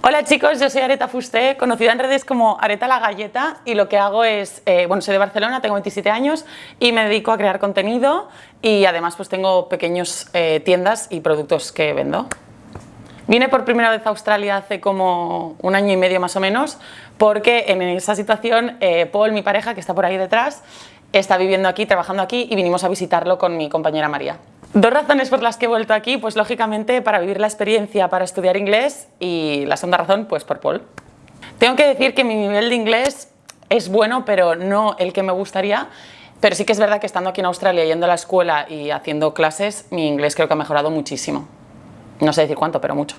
Hola chicos, yo soy Areta Fusté, conocida en redes como Areta la Galleta y lo que hago es, eh, bueno, soy de Barcelona, tengo 27 años y me dedico a crear contenido y además pues tengo pequeños eh, tiendas y productos que vendo. Vine por primera vez a Australia hace como un año y medio más o menos porque en esa situación eh, Paul, mi pareja, que está por ahí detrás, está viviendo aquí, trabajando aquí y vinimos a visitarlo con mi compañera María. Dos razones por las que he vuelto aquí, pues lógicamente para vivir la experiencia para estudiar inglés y la segunda razón, pues por Paul. Tengo que decir que mi nivel de inglés es bueno, pero no el que me gustaría, pero sí que es verdad que estando aquí en Australia, yendo a la escuela y haciendo clases, mi inglés creo que ha mejorado muchísimo. No sé decir cuánto, pero mucho.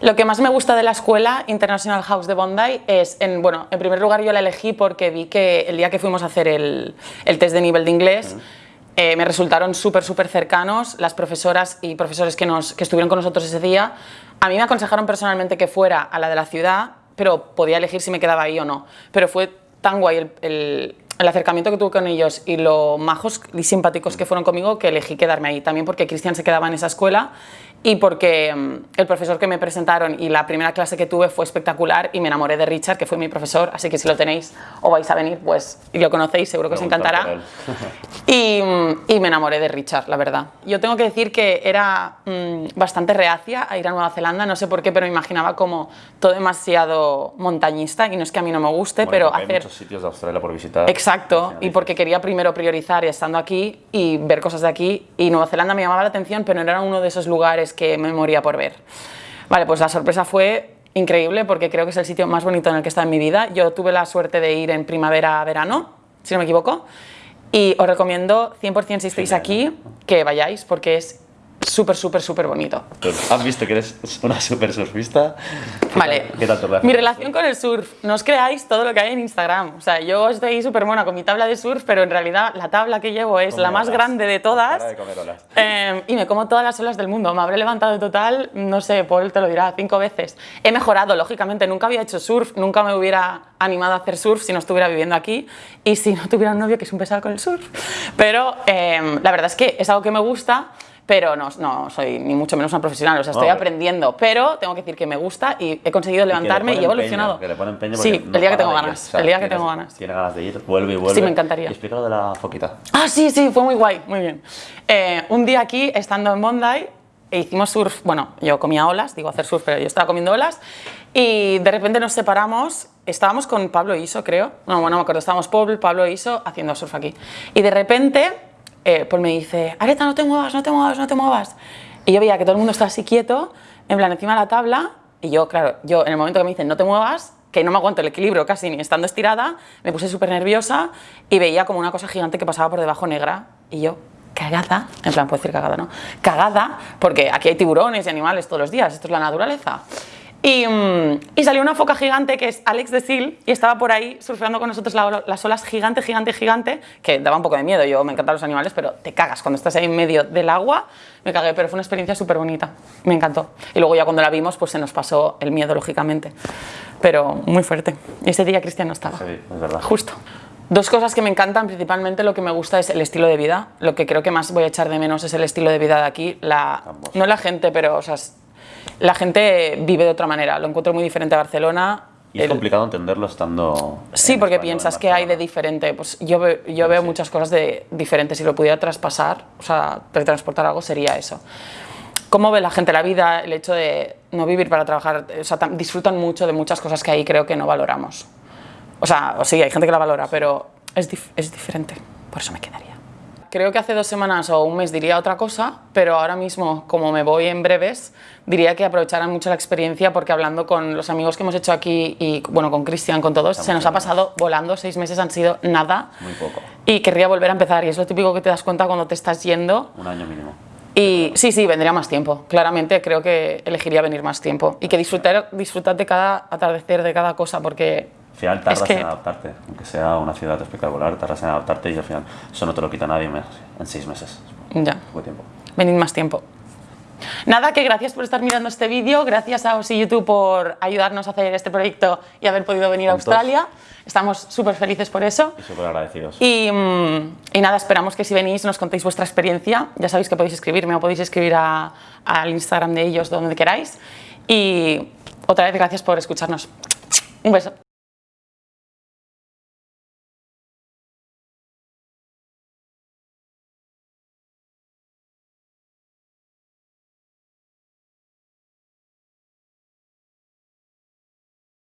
Lo que más me gusta de la escuela International House de Bondi es, en, bueno, en primer lugar yo la elegí porque vi que el día que fuimos a hacer el, el test de nivel de inglés, eh, me resultaron súper, súper cercanos. Las profesoras y profesores que, nos, que estuvieron con nosotros ese día, a mí me aconsejaron personalmente que fuera a la de la ciudad, pero podía elegir si me quedaba ahí o no. Pero fue tan guay el, el, el acercamiento que tuve con ellos y lo majos y simpáticos que fueron conmigo que elegí quedarme ahí. También porque Cristian se quedaba en esa escuela y porque mm, el profesor que me presentaron y la primera clase que tuve fue espectacular y me enamoré de Richard, que fue mi profesor, así que si lo tenéis o vais a venir, pues y lo conocéis, seguro que os encantará. y, mm, y, me enamoré de Richard, la verdad. Yo tengo que decir que era mmm, bastante reacia a ir a Nueva Zelanda, no sé por qué, pero me imaginaba como todo demasiado montañista y no es que a mí no me guste, bueno, pero hay hacer... muchos sitios de Australia por visitar. Exacto, y porque quería primero priorizar estando aquí y ver cosas de aquí y Nueva Zelanda me llamaba la atención, pero no era uno de esos lugares que me moría por ver. Vale, pues la sorpresa fue increíble porque creo que es el sitio más bonito en el que he estado en mi vida. Yo tuve la suerte de ir en primavera-verano, si no me equivoco, y os recomiendo 100% si estáis aquí que vayáis porque es súper, súper, súper bonito. ¿Has visto que eres una súper surfista? ¿Qué vale. ¿Qué tal tu? Mi relación con el surf. No os creáis todo lo que hay en Instagram. O sea, yo estoy súper mona con mi tabla de surf, pero en realidad la tabla que llevo es la más olas. grande de todas. De comer olas. Eh, y me como todas las olas del mundo. Me habré levantado en total, no sé, Paul te lo dirá, cinco veces. He mejorado, lógicamente. Nunca había hecho surf, nunca me hubiera animado a hacer surf si no estuviera viviendo aquí y si no tuviera un novio que es un pesado con el surf. Pero eh, la verdad es que es algo que me gusta pero no, no soy ni mucho menos una profesional, o sea, estoy No, aprendiendo, pero tengo que decir que me gusta y he conseguido levantarme y, y he evolucionado. Que le pone empeño sí, porque el día que no tengo ganas, O sea, el día que tienes- tengo ganas. Tiene ganas de ir, vuelve y vuelve. Sí, me encantaría. Y explica lo de la foquita. Ah, sí, sí, fue muy guay, muy bien. Eh, un día aquí, estando en Bondi, e hicimos surf, bueno, yo comía olas, digo hacer surf, pero yo estaba comiendo olas, y de repente nos separamos, estábamos con Pablo Iso, creo, no, bueno, no me acuerdo, estábamos Paul, Pablo Iso haciendo surf aquí, y de repente, eh, Paul me dice, Areta, no te muevas, no te muevas, no te muevas, y yo veía que todo el mundo estaba así quieto, en plan, encima de la tabla, y yo, claro, yo en el momento que me dicen, no te muevas, que no me aguanto el equilibrio casi ni estando estirada, me puse súper nerviosa y veía como una cosa gigante que pasaba por debajo negra y yo, cagada, en plan, puedo decir cagada, ¿no? Cagada, porque aquí hay tiburones y animales todos los días, esto es la naturaleza. Y, mm, y salió una foca gigante que es Alex de Sil y estaba por ahí surfeando con nosotros la- las olas gigante, gigante, gigante, que daba un poco de miedo, yo me encantan los animales, pero te cagas cuando estás ahí en medio del agua, me cagué, pero fue una experiencia súper bonita, me encantó. Y luego ya cuando la vimos, pues se nos pasó el miedo, lógicamente, pero muy fuerte. Y ese día Cristian no estaba. Sí, es verdad. Justo. Dos cosas que me encantan, principalmente lo que me gusta es el estilo de vida. Lo que creo que más voy a echar de menos es el estilo de vida de aquí. La, no la gente, pero o sea, la gente vive de otra manera. Lo encuentro muy diferente a Barcelona. Y es El- complicado entenderlo estando. Sí, en porque España piensas que hay de diferente. Pues yo, ve- yo veo sí. muchas cosas de diferentes. Si lo pudiera traspasar, o sea, teletransportar algo, sería eso. ¿Cómo ve la gente la vida? El hecho de no vivir para trabajar. O sea, disfrutan mucho de muchas cosas que ahí creo que no valoramos. O sea, sí, hay gente que la valora, pero es, dif- es diferente. Por eso me quedaría. Creo que hace dos semanas o un mes diría otra cosa, pero ahora mismo, como me voy en breves, diría que aprovecharan mucho la experiencia porque hablando con los amigos que hemos hecho aquí y bueno, con Cristian, con todos, se nos ha pasado volando, seis meses han sido nada Muy poco. y querría volver a empezar y es lo típico que te das cuenta cuando te estás yendo Un año mínimo. y sí, sí, vendría más tiempo. Claramente creo que elegiría venir más tiempo y que disfrutar, disfrutar de cada atardecer, de cada cosa, porque Al final tardas que- en adaptarte, aunque sea una ciudad espectacular, tardas en adaptarte y al final eso no te lo quita nadie en seis meses. ya, Poco tiempo. venid más tiempo. Nada, que gracias por estar mirando este vídeo, gracias a Osi YouTube por ayudarnos a hacer este proyecto y haber podido venir a Juntos. Australia. Estamos súper felices por eso. Y súper agradecidos. Y, mm, y nada, esperamos que si venís nos contéis vuestra experiencia. Ya sabéis que podéis escribirme o podéis escribir a- al Instagram de ellos donde queráis. Y otra vez gracias por escucharnos. Un beso.